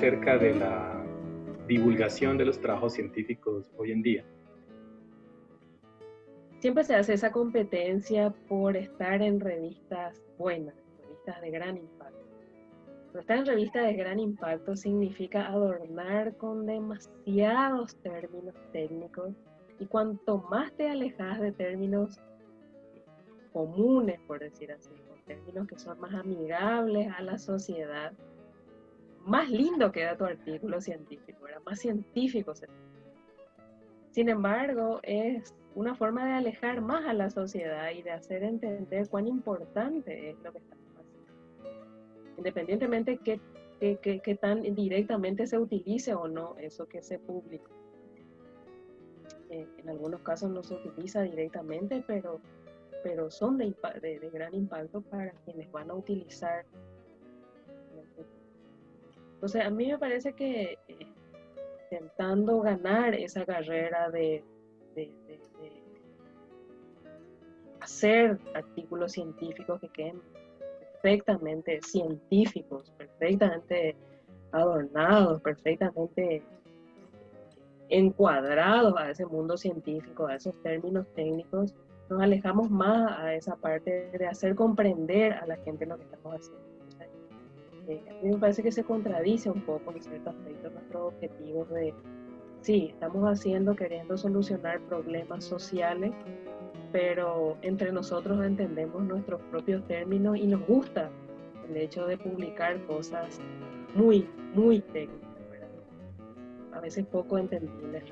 acerca de la divulgación de los trabajos científicos hoy en día? Siempre se hace esa competencia por estar en revistas buenas, revistas de gran impacto. Pero estar en revistas de gran impacto significa adornar con demasiados términos técnicos y cuanto más te alejas de términos comunes, por decir así, términos que son más amigables a la sociedad, más lindo queda tu artículo científico, era más científico. Sin embargo, es una forma de alejar más a la sociedad y de hacer entender cuán importante es lo que estamos haciendo. Independientemente que, que, tan directamente se utilice o no eso que se publica. Eh, en algunos casos no se utiliza directamente, pero pero son de, de, gran impacto para quienes van a utilizar. Entonces, a mí me parece que eh, intentando ganar esa carrera de, de, hacer artículos científicos que queden perfectamente científicos, perfectamente adornados, perfectamente encuadrados a ese mundo científico, a esos términos técnicos, nos alejamos más a esa parte de hacer comprender a la gente lo que estamos haciendo. Eh, me parece que se contradice un poco en ciertos aspectos nuestros objetivos de, sí, estamos haciendo, queriendo solucionar problemas sociales, pero entre nosotros entendemos nuestros propios términos y nos gusta el hecho de publicar cosas muy, muy técnicas, a veces poco entendibles.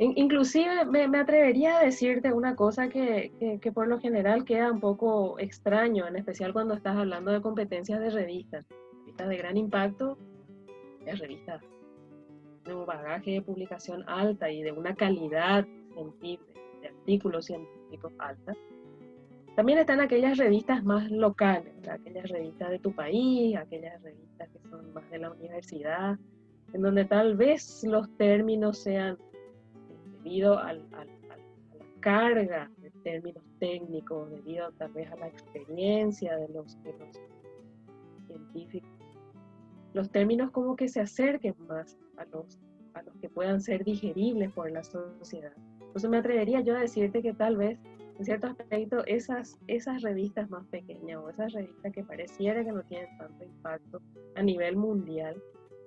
Inclusive me, atrevería a decirte una cosa que, por lo general queda un poco extraño, en especial cuando estás hablando de competencias de revistas. Revistas de gran impacto, revistas de un bagaje de publicación alta y de una calidad científica, de artículos científicos alta. También están aquellas revistas más locales, aquellas revistas de tu país, aquellas revistas que son más de la universidad, en donde tal vez los términos sean debido a la carga de términos técnicos, debido tal vez a la experiencia de los, científicos, los términos como que se acerquen más a los, a los que puedan ser digeribles por la sociedad. Entonces me atrevería yo a decirte que tal vez en cierto aspecto esas, esas revistas más pequeñas o esas revistas que pareciera que no tienen tanto impacto a nivel mundial,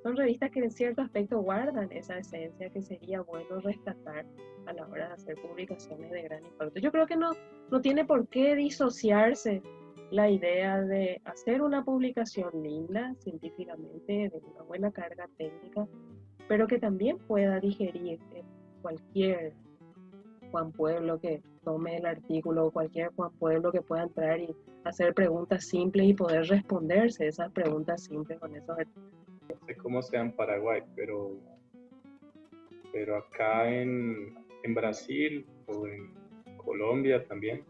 son revistas que en cierto aspecto guardan esa esencia que sería bueno rescatar a la hora de hacer publicaciones de gran impacto. Yo creo que no, no tiene por qué disociarse la idea de hacer una publicación linda científicamente, de una buena carga técnica, pero que también pueda digerir cualquier Juan Pueblo que tome el artículo, o cualquier Juan Pueblo que pueda entrar y hacer preguntas simples y poder responderse esas preguntas simples con esos sé cómo sea en Paraguay, pero, pero acá en, en Brasil o en Colombia también,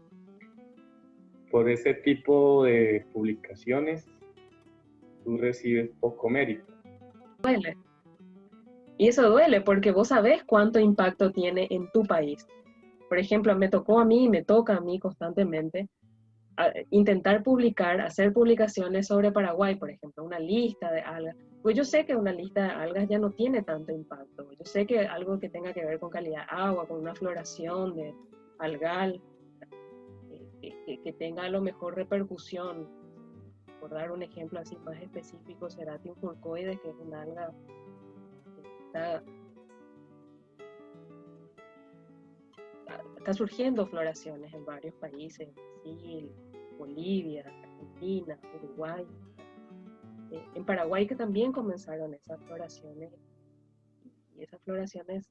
por ese tipo de publicaciones, tú recibes poco mérito. Duele. Y eso duele porque vos sabés cuánto impacto tiene en tu país. Por ejemplo, me tocó a mí, me toca a mí constantemente intentar publicar, hacer publicaciones sobre Paraguay, por ejemplo, una lista de algas. Pues yo sé que una lista de algas ya no tiene tanto impacto. Yo sé que algo que tenga que ver con calidad de agua, con una floración de algal, eh, que, tenga a lo mejor repercusión. Por dar un ejemplo así más específico, Seratium furcoides, que es una alga que está está surgiendo floraciones en varios países, Brasil, Bolivia, Argentina, Uruguay, eh, en Paraguay que también comenzaron esas floraciones y esas floraciones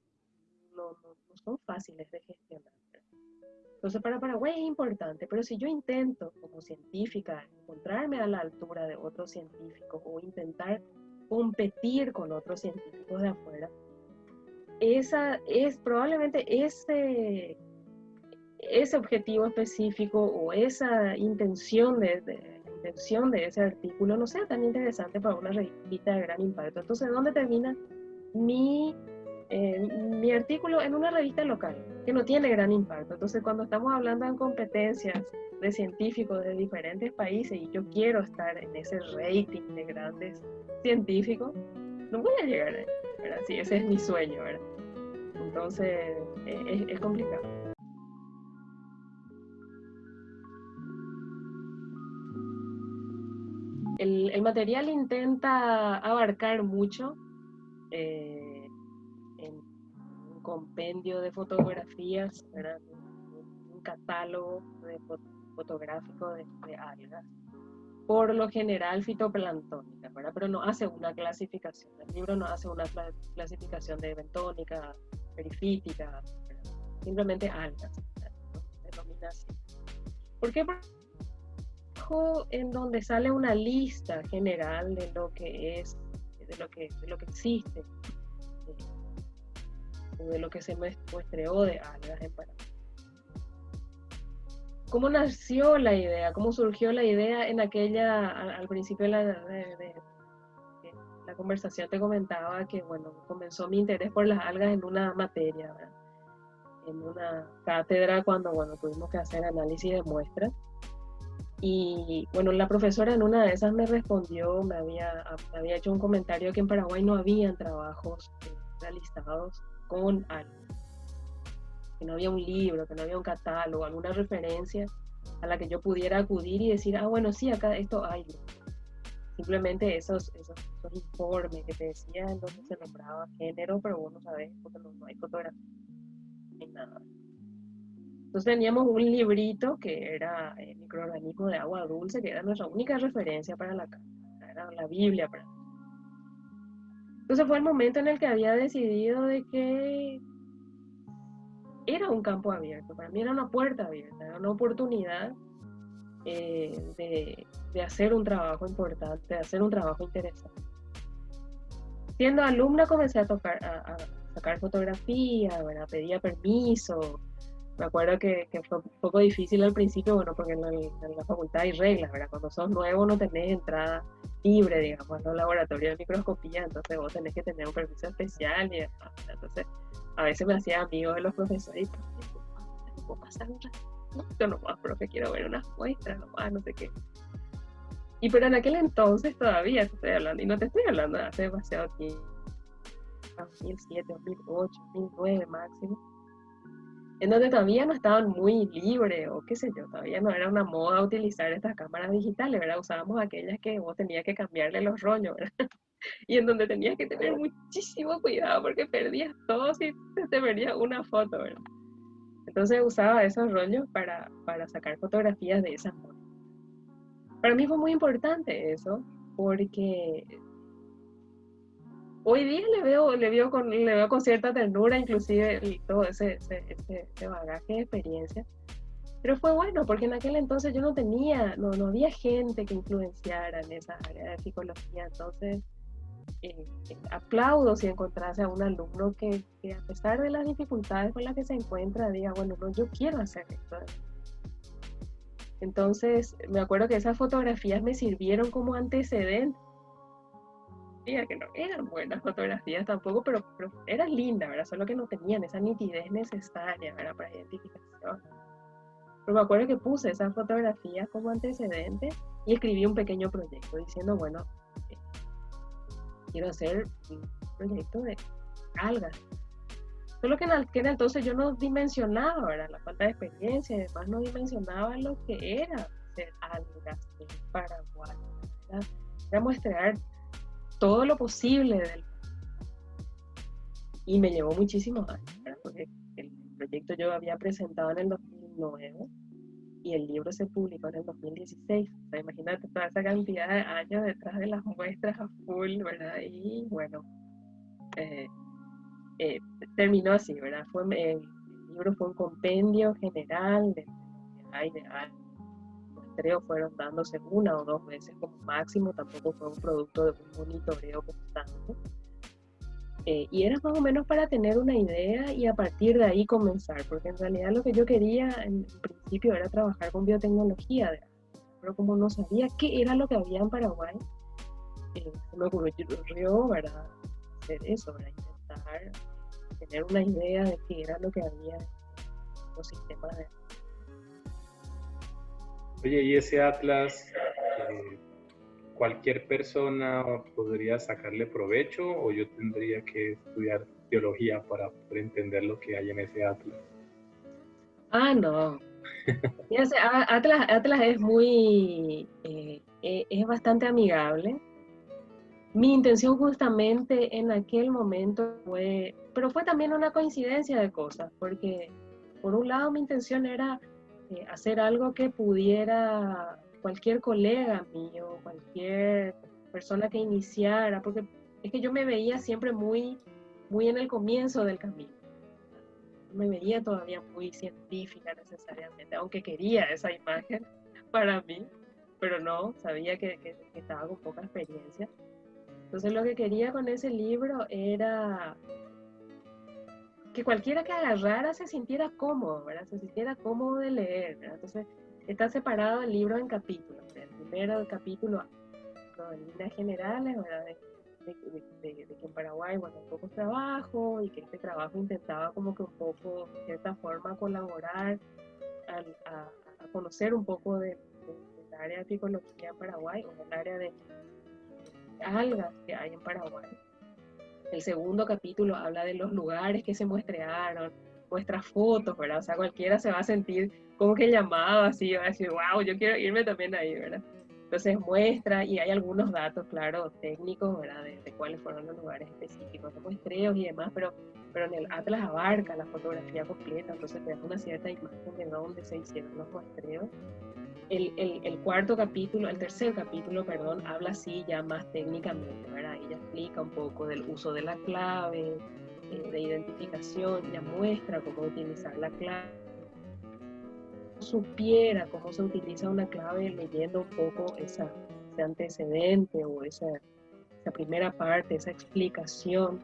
no, son fáciles de gestionar. Entonces para Paraguay es importante, pero si yo intento como científica encontrarme a la altura de otros científicos o intentar competir con otros científicos de afuera, esa es probablemente ese ese objetivo específico o esa intención de, la de ese artículo no sea tan interesante para una revista de gran impacto. Entonces, ¿dónde termina mi mi artículo en una revista local que no tiene gran impacto. Entonces, cuando estamos hablando de competencias de científicos de diferentes países y yo quiero estar en ese rating de grandes científicos, no voy a llegar ahí. Sí, ese es mi sueño, ¿verdad? Entonces, e, es complicado. El, material intenta abarcar mucho eh, en un compendio de fotografías, un catálogo de fotográfico de, algas, por lo general fitoplanctónica, pero no hace una clasificación. El libro no hace una clasificación de bentónica, perifítica, simplemente algas, denomina así. ¿Por qué? En donde sale una lista general de lo que es, de lo que, de lo que existe, de, lo que se muestreó de algas en Panamá. ¿Cómo nació la idea? ¿Cómo surgió la idea en aquella, al, principio de la, la, conversación te comentaba que, bueno, comenzó mi interés por las algas en una materia, en una cátedra cuando, bueno, tuvimos que hacer análisis de muestras y bueno, la profesora en una de esas me respondió, me había, había hecho un comentario que en Paraguay no habían trabajos realizados con algo, que no había un libro, que no había un catálogo, alguna referencia a la que yo pudiera acudir y decir, ah, bueno, sí, acá esto hay. Simplemente esos, esos, informes que te decían donde se nombraba género, pero vos no sabés porque no, no hay fotografía, ni nada. Entonces teníamos un librito que era el microorganismo de agua dulce, que era nuestra única referencia para la era la Biblia para Entonces fue el momento en el que había decidido de que era un campo abierto, para mí era una puerta abierta, era una oportunidad eh, de, hacer un trabajo importante, de hacer un trabajo interesante. Siendo alumna comencé a, tocar, a, sacar fotografía, pedía permiso, me acuerdo que, fue un poco difícil al principio, bueno, porque en la, facultad hay reglas, ¿verdad? Cuando sos nuevo no tenés entrada libre, digamos, en los laboratorios de microscopía, entonces vos tenés que tener un permiso especial y entonces a veces me hacía amigo de los profesores y ¿puedo pasar un ratito nomás, profe? Quiero ver unas muestras nomás, no sé qué. Y pero en aquel entonces todavía te estoy hablando, y no te estoy hablando hace demasiado tiempo, 2007, 2008, 2009 máximo en donde todavía no estaban muy libres o qué sé yo, todavía no era una moda utilizar estas cámaras digitales, ¿verdad? Usábamos aquellas que vos tenías que cambiarle los rollos, ¿verdad? Y en donde tenías que tener muchísimo cuidado porque perdías todo si te perdías una foto, ¿verdad? Entonces usaba esos rollos para, para sacar fotografías de esas fotos. Para mí fue muy importante eso porque hoy día le veo, le veo con, le veo con cierta ternura, inclusive todo ese, ese, bagaje de experiencia. Pero fue bueno, porque en aquel entonces yo no tenía, no, no había gente que influenciara en esa área de psicología. Entonces, eh, eh, aplaudo si encontrase a un alumno que, que, a pesar de las dificultades con las que se encuentra, diga, bueno, no, yo quiero hacer esto. Entonces, me acuerdo que esas fotografías me sirvieron como antecedente que no eran buenas fotografías tampoco, pero, eran lindas, ¿verdad? Solo que no tenían esa nitidez necesaria, ¿verdad? Para identificación. Pero me acuerdo que puse esas fotografías como antecedente y escribí un pequeño proyecto diciendo, bueno, eh, quiero hacer un proyecto de algas. Solo que en aquel entonces yo no dimensionaba, ¿verdad? La falta de experiencia y además no dimensionaba lo que era ser algas en Paraguay. Era muestrear todo lo posible del y me llevó muchísimos años, porque el proyecto yo había presentado en el 2009 y el libro se publicó en el 2016. O sea, imagínate toda esa cantidad de años detrás de las muestras a full, ¿verdad? Y bueno, eh, eh, terminó así, ¿verdad? Fue, el libro fue un compendio general de, de, de, creo fueron dándose una o dos veces como máximo, tampoco fue un producto de un monitoreo constante. Eh, y era más o menos para tener una idea y a partir de ahí comenzar, porque en realidad lo que yo quería en principio era trabajar con biotecnología, pero como no sabía qué era lo que había en Paraguay, eh, me ocurrió para hacer eso, para intentar tener una idea de qué era lo que había en los sistemas de... Oye, ¿y ese atlas, eh, cualquier persona podría sacarle provecho o yo tendría que estudiar teología para poder entender lo que hay en ese atlas? Ah, no. Atlas, Atlas es muy, eh, eh, es bastante amigable. Mi intención justamente en aquel momento fue, pero fue también una coincidencia de cosas, porque por un lado mi intención era eh, hacer algo que pudiera cualquier colega mío, cualquier persona que iniciara, porque es que yo me veía siempre muy, muy en el comienzo del camino me veía todavía muy científica necesariamente, aunque quería esa imagen para mí, pero no, sabía que, que, estaba con poca experiencia. Entonces lo que quería con ese libro era que cualquiera que agarrara se sintiera cómodo, ¿verdad? Se sintiera cómodo de leer, Entonces está separado el libro en capítulos. El primero capítulo, en líneas generales, ¿verdad? de, que en Paraguay, bueno, un poco trabajo y que este trabajo intentaba como que un poco, de cierta forma, colaborar a, conocer un poco del área de apicología en Paraguay o del área de algas que hay en Paraguay. El segundo capítulo habla de los lugares que se muestrearon, muestra fotos, ¿verdad? O sea, cualquiera se va a sentir como que llamado así, va a decir, wow, yo quiero irme también ahí, ¿verdad? Entonces muestra y hay algunos datos, claro, técnicos, ¿verdad? De, cuáles fueron los lugares específicos de muestreos y demás, pero, pero en el Atlas abarca la fotografía completa, entonces te da una cierta imagen de dónde se hicieron los muestreos. El, el, el, cuarto capítulo, el tercer capítulo, perdón, habla así ya más técnicamente, ¿verdad? Ella explica un poco del uso de la clave, eh, de identificación, ya muestra cómo utilizar la clave supiera cómo se utiliza una clave leyendo un poco esa, ese antecedente o esa, esa primera parte, esa explicación,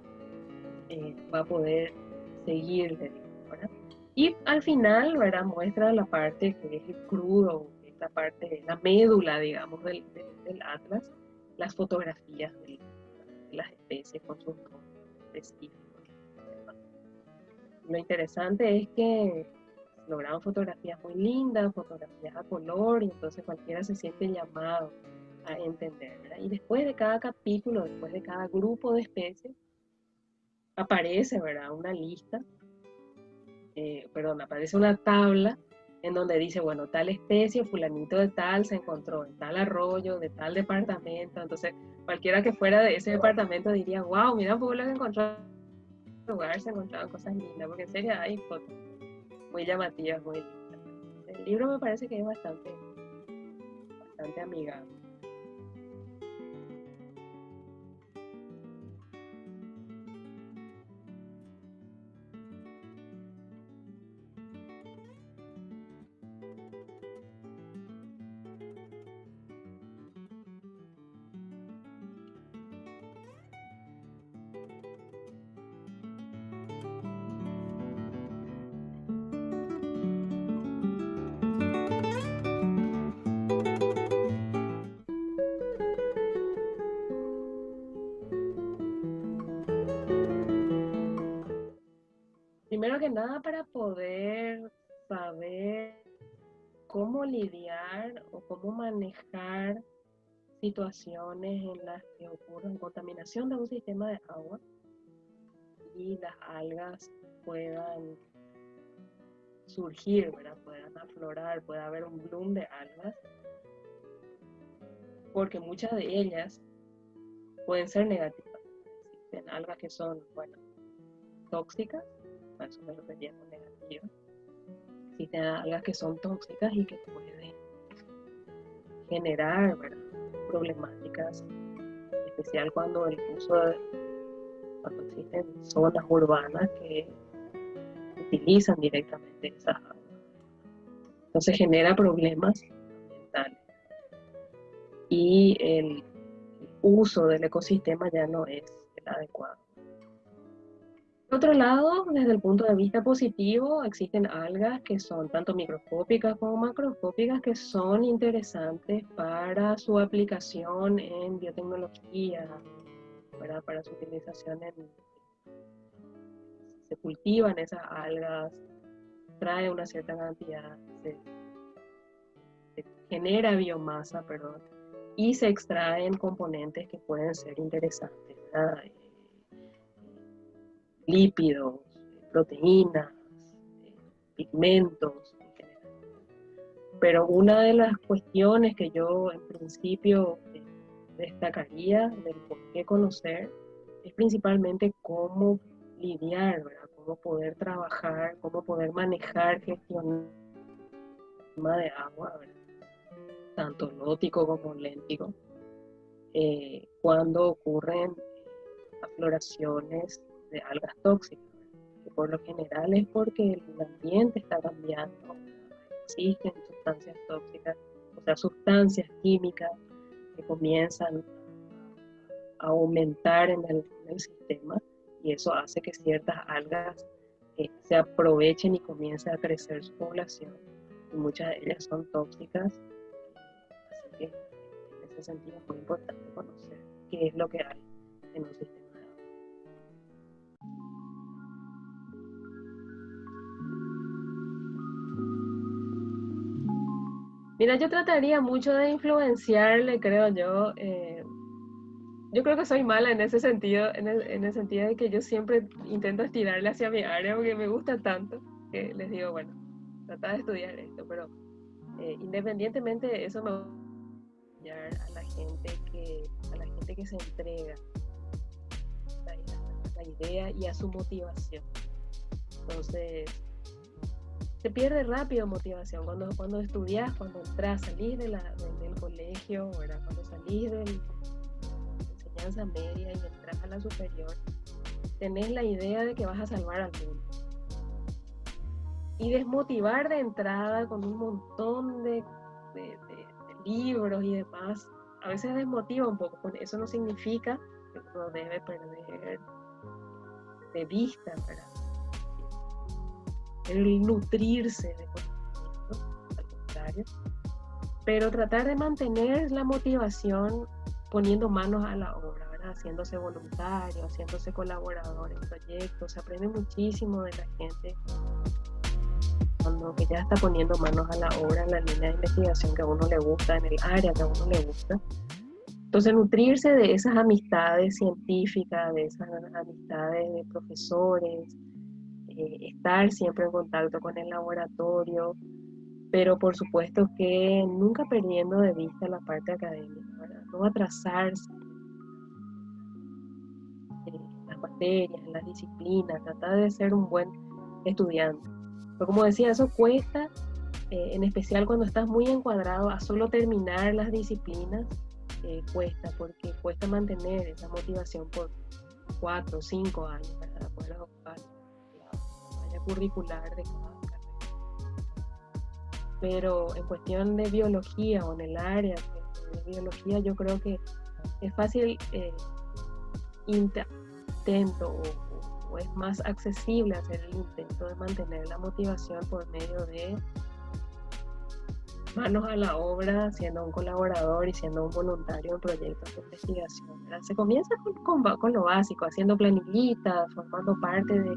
eh, va a poder seguirle. Y al final, ¿verdad? muestra la parte que es el crudo, la parte, la médula, digamos, del, del, atlas, las fotografías de, las especies con sus específicos. Lo interesante es que lograban fotografías muy lindas, fotografías a color, y entonces cualquiera se siente llamado a entender. Y después de cada capítulo, después de cada grupo de especies, aparece ¿verdad? una lista, eh, perdón, aparece una tabla en donde dice, bueno, tal especie, fulanito de tal, se encontró en tal arroyo, de tal departamento. Entonces, cualquiera que fuera de ese departamento diría, wow, mira un poco lo que encontró en lugar, se encontraban cosas lindas, porque en serio hay fotos muy llamativas, muy lindas. El libro me parece que es bastante, bastante amigable. Primero que nada para poder saber cómo lidiar o cómo manejar situaciones en las que ocurre contaminación de un sistema de agua y las algas puedan surgir, puedan aflorar, pueda haber un bloom de algas, porque muchas de ellas pueden ser negativas. Existen algas que son, bueno, tóxicas eso me refería con negativo. Existen algas que son tóxicas y que pueden generar problemáticas, en especial cuando el uso cuando existen zonas urbanas que utilizan directamente esas aguas. Entonces genera problemas ambientales. Y el uso del ecosistema ya no es el adecuado. Por otro lado, desde el punto de vista positivo, existen algas que son tanto microscópicas como macroscópicas que son interesantes para su aplicación en biotecnología, para su utilización en se cultivan esas algas, trae una cierta cantidad, se, genera biomasa, perdón, y se extraen componentes que pueden ser interesantes, eh, lípidos, proteínas, pigmentos en general. Pero una de las cuestiones que yo en principio eh, destacaría del por qué conocer es principalmente cómo lidiar, ¿verdad? cómo poder trabajar, cómo poder manejar, gestionar el de agua, tanto lótico como léntico, eh, cuando ocurren afloraciones de algas tóxicas por lo general es porque el ambiente está cambiando, existen sustancias tóxicas, o sea, sustancias químicas que comienzan a aumentar en el, sistema y eso hace que ciertas algas eh, se aprovechen y comience a crecer su población. Y muchas de ellas son tóxicas, así que en ese sentido es muy importante conocer qué es lo que hay en un sistema. Mira, yo trataría mucho de influenciarle, creo yo. Eh, yo creo que soy mala en ese sentido, en el, sentido de que yo siempre intento estirarle hacia mi área porque me gusta tanto que les digo, bueno, trata de estudiar esto, pero eh, independientemente de eso me voy a a la gente que, a la gente que se entrega a la idea y a su motivación. Entonces, se pierde rápido motivación. Cuando, cuando estudias, cuando entras, salís de la, del colegio, cuando salís de la enseñanza media y entras a la superior, tenés la idea de que vas a salvar al mundo. Y desmotivar de entrada con un montón de, de, libros y demás, a veces desmotiva un poco. Eso no significa que uno debe perder de vista, ¿verdad? El nutrirse de conocimiento, pero tratar de mantener la motivación poniendo manos a la obra, ¿verdad? haciéndose voluntario, haciéndose colaborador en proyectos, se aprende muchísimo de la gente cuando que ya está poniendo manos a la obra en la línea de investigación que a uno le gusta, en el área que a uno le gusta. Entonces, nutrirse de esas amistades científicas, de esas amistades de profesores, eh, estar siempre en contacto con el laboratorio, pero por supuesto que nunca perdiendo de vista la parte académica, no atrasarse en las materias, en las disciplinas, tratar de ser un buen estudiante. Pero como decía, eso cuesta, eh, en especial cuando estás muy encuadrado a solo terminar las disciplinas, eh, cuesta, porque cuesta mantener esa motivación por cuatro o cinco años para poder ocupar curricular de cada carrera. Pero en cuestión de biología o en el área de biología, yo creo que es fácil eh, intento o, es más accesible hacer el intento de mantener la motivación por medio de manos a la obra, siendo un colaborador y siendo un voluntario en proyectos de investigación. Se comienza con, con, lo básico, haciendo planillitas, formando parte de,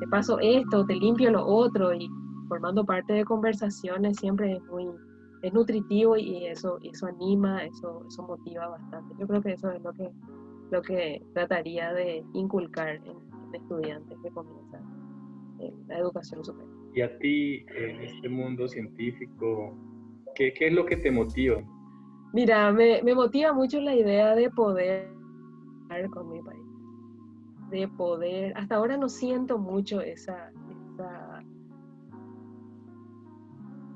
te paso esto, te limpio lo otro y formando parte de conversaciones siempre es muy es nutritivo y eso, eso anima, eso, eso motiva bastante. Yo creo que eso es lo que, lo que trataría de inculcar en, estudiantes que comienzan en la educación superior. ¿Y a ti, en este mundo científico, qué, qué es lo que te motiva? Mira, me, me motiva mucho la idea de poder con mi país de poder, hasta ahora no siento mucho esa,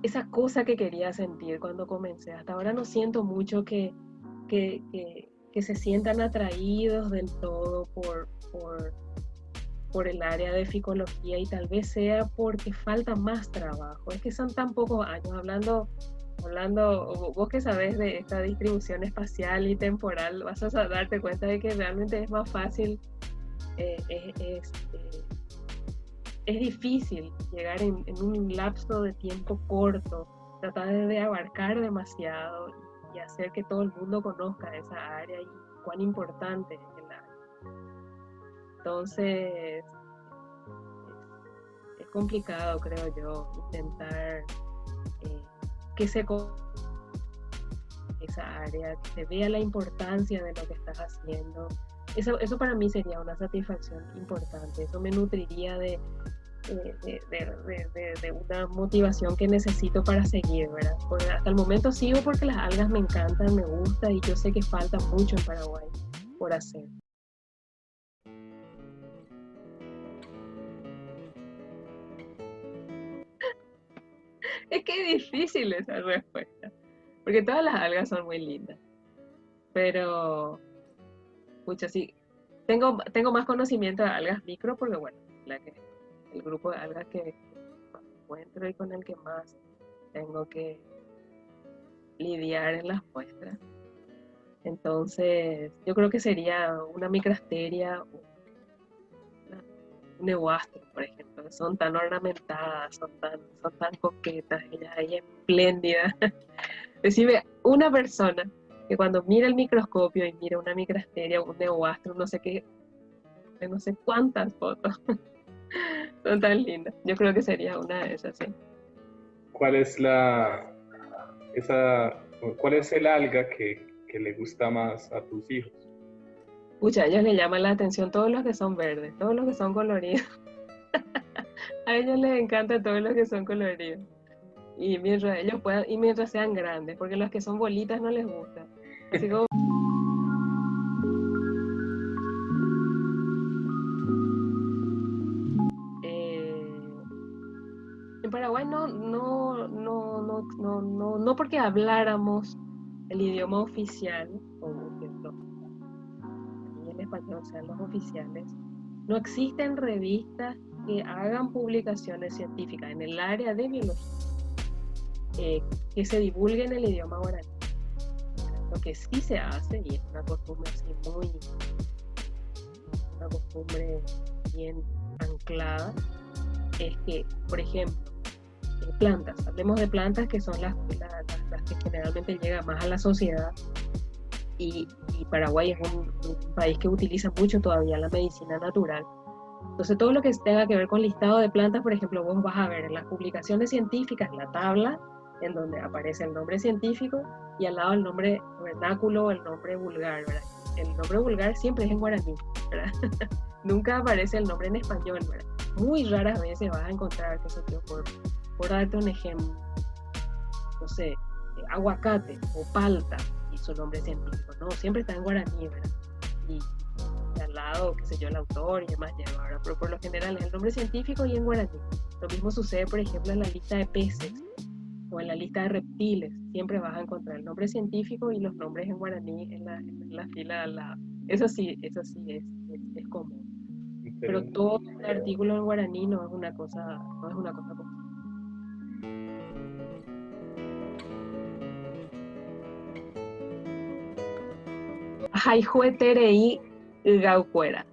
esa, cosa que quería sentir cuando comencé. Hasta ahora no siento mucho que, que, se sientan atraídos del todo por, por, por, el área de ficología y tal vez sea porque falta más trabajo. Es que son tan pocos años hablando hablando, vos que sabes de esta distribución espacial y temporal, vas a darte cuenta de que realmente es más fácil eh, es, eh, es, difícil llegar en, un lapso de tiempo corto, tratar de abarcar demasiado y hacer que todo el mundo conozca esa área y cuán importante es el área. Entonces, complicado, creo yo, intentar eh, que se esa área, que se vea la importancia de lo que estás haciendo. Eso, eso para mí sería una satisfacción importante, eso me nutriría de, de, una motivación que necesito para seguir, ¿verdad? Hasta el momento sigo porque las algas me encantan, me gusta y yo sé que falta mucho en Paraguay por hacer. es que es difícil esa respuesta, porque todas las algas son muy lindas, pero, mucho sí, tengo, tengo más conocimiento de algas micro porque, bueno, el grupo de algas que encuentro y con el que más tengo que lidiar en las muestras. Entonces, yo creo que sería una micrasteria, un neoastro, por ejemplo, son tan ornamentadas, son tan, son tan coquetas, ellas ahí espléndidas. Decime, una persona que cuando mira el microscopio y mira una micrasteria, un neoastro, no sé qué, no sé cuántas fotos, son tan lindas. Yo creo que sería una de esas, sí. ¿Cuál es la esa cuál es el alga que, que le gusta más a tus hijos? Pucha, a ellos les llama la atención todos los que son verdes, todos los que son coloridos. a ellos les encanta todos los que son coloridos. Y mientras ellos puedan, y mientras sean grandes, porque los que son bolitas no les Así como Paraguay no, no, no, no, no, no, no porque habláramos el idioma oficial, y el español sean los oficiales, no existen revistas que hagan publicaciones científicas en el área de biología eh, que se divulguen el idioma guaraní. Lo que sí se hace, y es una costumbre así muy, una costumbre bien anclada, es que, por ejemplo, plantas. Hablemos de plantas que son las, las, que generalmente llegan más a la sociedad. Y, Paraguay es un, país que utiliza mucho todavía la medicina natural. Entonces, todo lo que tenga que ver con listado de plantas, por ejemplo, vos vas a ver en las publicaciones científicas la tabla en donde aparece el nombre científico y al lado el nombre vernáculo o el nombre vulgar. El nombre vulgar siempre es en guaraní, Nunca aparece el nombre en español, Muy raras veces vas a encontrar que se te ocurre por darte un ejemplo, no sé, aguacate o palta y su nombre científico, no, siempre está en guaraní, ¿verdad? Y, al lado, qué sé yo, el autor y demás lleva, Pero por lo general es el nombre científico y en guaraní. Lo mismo sucede, por ejemplo, en la lista de peces o en la lista de reptiles. Siempre vas a encontrar el nombre científico y los nombres en guaraní en la, en la fila al lado. Eso sí, eso sí es, es, común. Pero todo el artículo en guaraní no es una cosa, no es una cosa común. Jaijueterei Gaucuera.